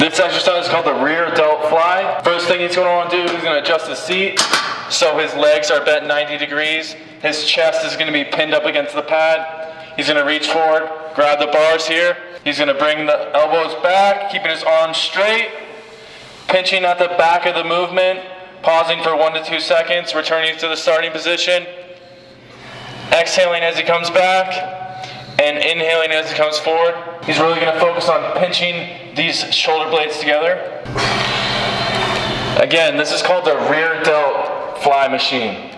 This exercise is called the rear delt fly. First thing he's gonna wanna do, he's gonna adjust his seat so his legs are bent 90 degrees. His chest is gonna be pinned up against the pad. He's gonna reach forward, grab the bars here. He's gonna bring the elbows back, keeping his arms straight, pinching at the back of the movement, pausing for one to two seconds, returning to the starting position, exhaling as he comes back, and inhaling as he comes forward. He's really gonna focus on pinching these shoulder blades together. Again, this is called the rear delt fly machine.